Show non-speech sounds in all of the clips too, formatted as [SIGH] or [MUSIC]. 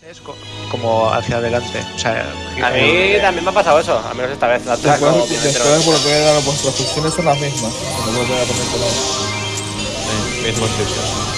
Es co- como hacia adelante. O sea, A mí también me ha pasado eso, al menos esta vez. La otra Después, que después entero. por lo que veo, vuestras funciones son las mismas. No lo voy a poner por ahí. Sí, mismo sitio.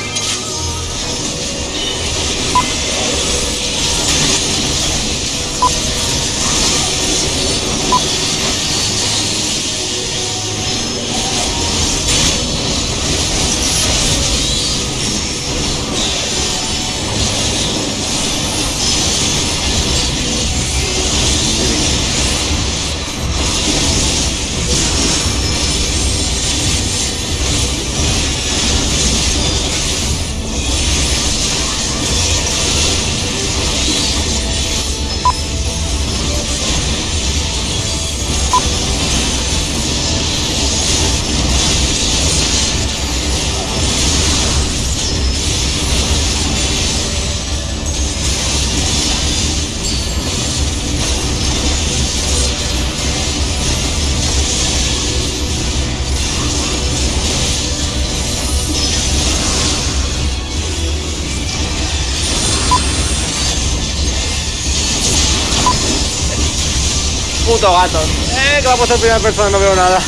Puto gato. Eh, que vamos a primera persona, no veo nada.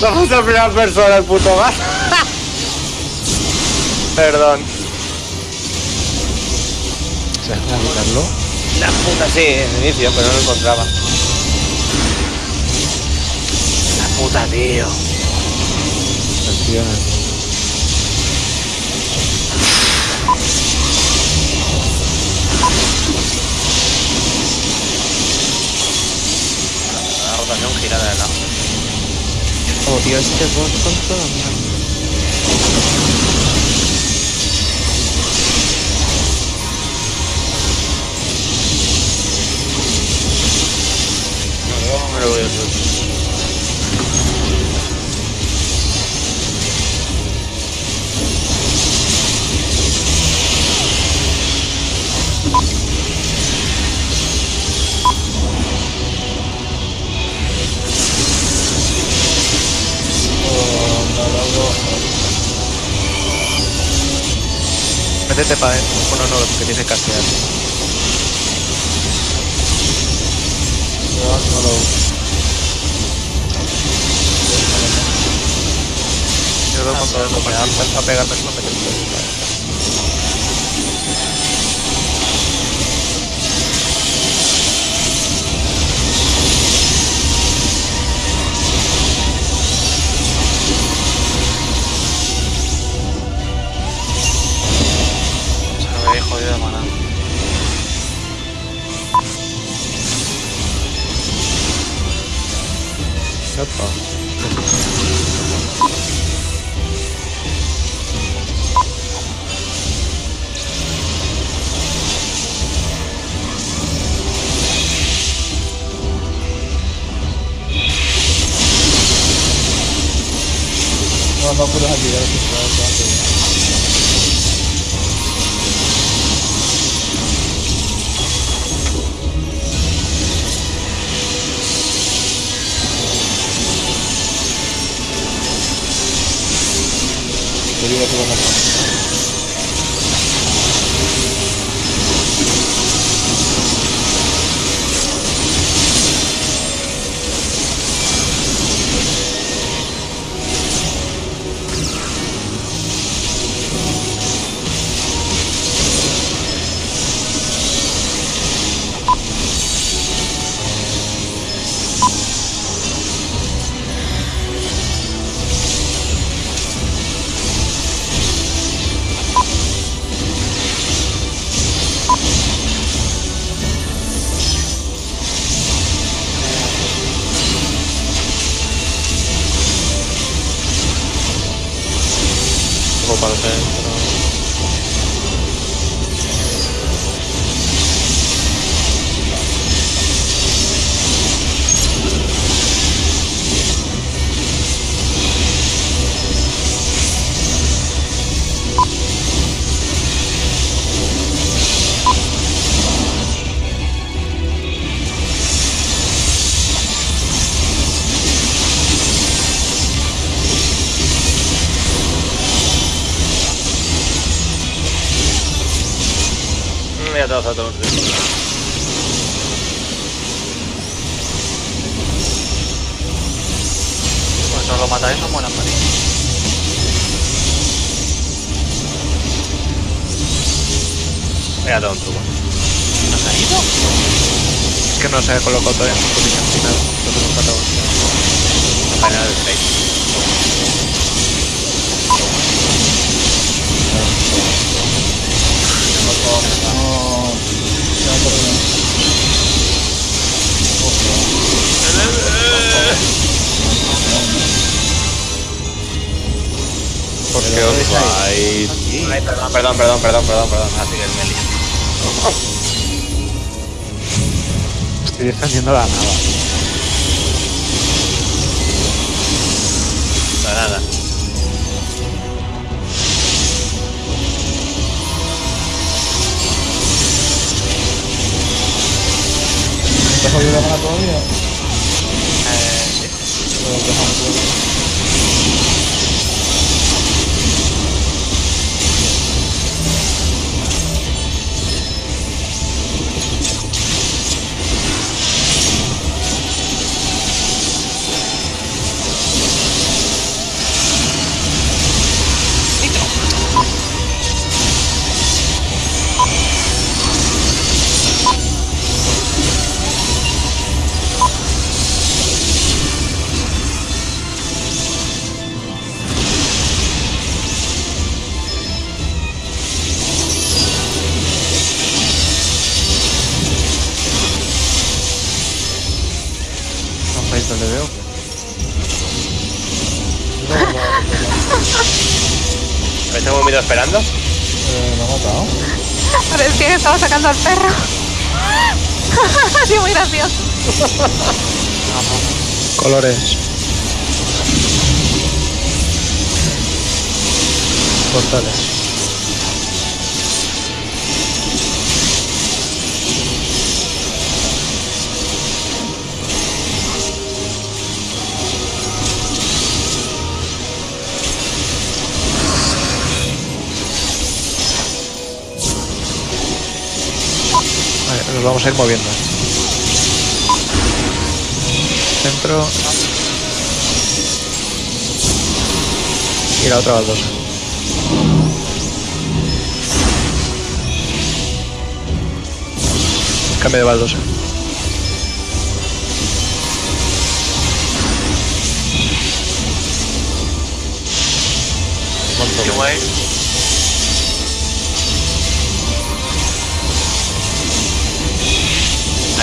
Vamos a primera persona, el puto gato. [LAUGHS] Perdón. ¿Se deja quitarlo? La puta, sí, en el inicio, pero no lo encontraba. La puta, tío. Girada de lado. odio este boss con mi alma. No me lo voy a hacer. Métete para adentro. Bueno, no, que tiene que castear. No, no lo- Yo lo me a pegarme solo metes Se me había jodido de maná. Epa. No, no puedes activar Spotify. Todos a todos. Pues no lo matáis, no mueran María. Venga, todo un truco. ¿No se ha ido? Es que no se ha colocado todavía en su posición final. Lo tengo matado. Final del 6. ¿Por qué os vais? Ay, perdón, perdón, perdón, perdón, perdón, perdón. Así que me lío. Estoy defendiendo la nada. No, nada. ¿Te has jodido la mano todavía? Eh, sí. Esperando? Eh, lo ha matado. Parecía que estaba sacando al perro. [LAUGHS] Ha sido muy gracioso. Colores. Portales. Vamos a ir moviendo. Centro. Y la otra baldosa. Cambio de baldosa. Qué.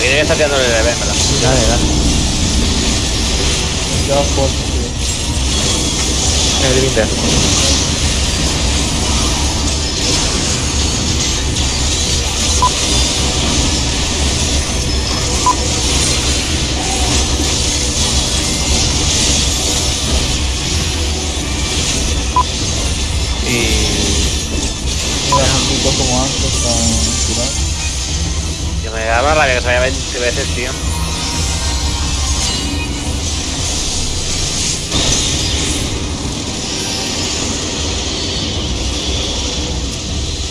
Aquí debería estar tirando el bebé, ¿verdad? Dale, dale. Ya tío. El límite. Y Mira, juntitos como antes, tan tirar. Yo me daba rabia que se vaya 20 veces, tío.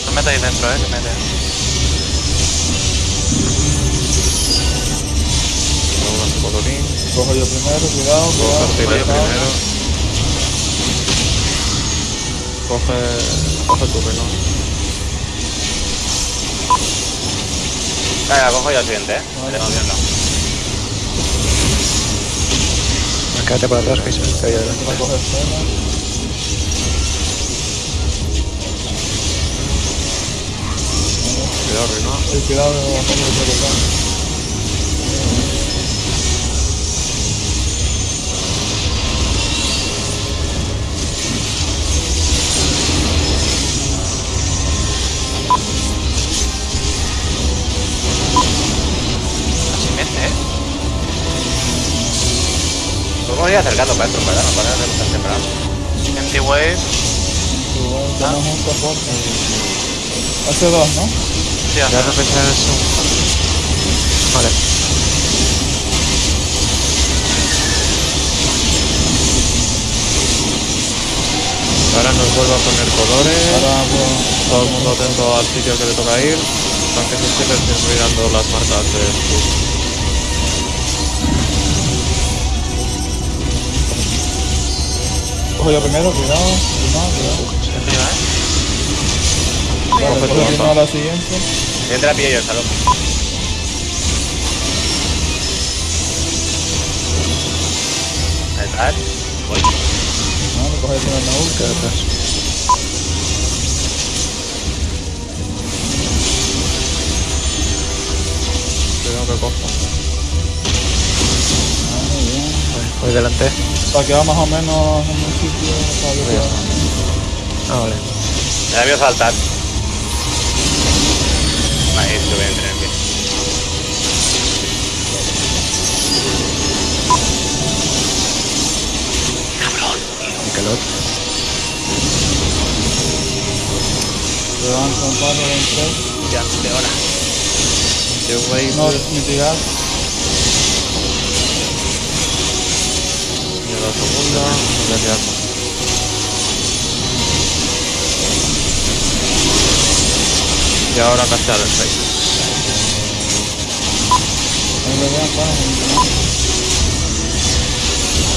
No metáis dentro, eh, que mete. Cojo yo primero, cuidado, Coge cuidado. artillería cuidado. primero. Coge, coge tu reloj. Venga, cojo yo el siguiente, ¿eh? Vale. tengo miedo. Quédate por atrás, que se me cae adelante. Cuidado. El cuidado acercando para esto, ¿verdad? No para hacer tan temprano. Anti-wave. Soporte. Hace dos, ¿no? Sí, Ya hace- eso. Vale. Ahora nos vuelve a poner colores. Ahora, pues, Todo el mundo atento al sitio que le toca ir. Los tanques es que les estoy mirando las marcas de Cojo yo primero, cuidado. Cuidado, cuidado. Vale, tu continúa bomba. la siguiente. La pillo yo, salón. Está. Voy. Vale, coge el Naul. Queda atrás. Que cojo. Ah, muy bien. Voy delante. Para que va más o menos en un sitio para que pueda- Ah, vale. Me da miedo saltar. Ahí esto voy a tener bien. Mikelot. Te dan con palo tres. Ya, de hora. Yo voy No, mitigar. Miedo a segunda. No voy a quedar. Y ahora castear el 6. Ahí le vean, para.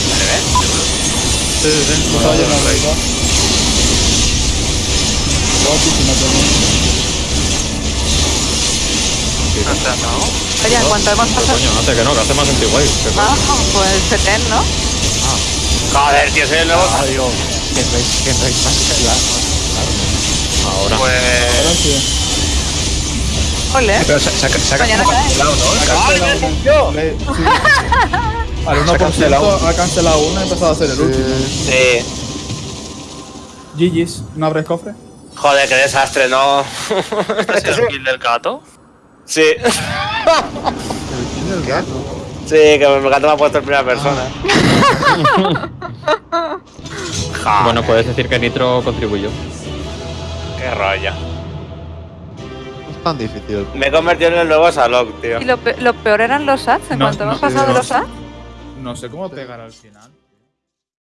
¿Vale, ves? Sí, sí, sí. Guapi, si no tenés. Oye, ¿en cuánto hemos pasado? coño, hace que no, que hace más antiguay. Que Ah, pues 70, ¿no? Joder, tío, soy el nuevo. Digo, que no hay, que no hay más que la... Ahora. Pues. Ole. Pero se, se, se, Mañana cae. Ha cancelado una. Le- sí. Al 1% ha cancelado una y ha empezado a hacer el último. Sí. GG's, ¿no abres cofre? Joder, qué desastre, no. ¿Este es el kill del gato? Sí. ¿El gato? Sí, que me gato me ha puesto en primera persona. [LAUGHS] Bueno, puedes decir que Nitro contribuyó. qué rollo. No es tan difícil. Me he convertido en el nuevo Salok, tío. Y lo, pe- lo peor eran los ads. En No, cuanto no, hemos pasado de los ads. No sé cómo pegar al final.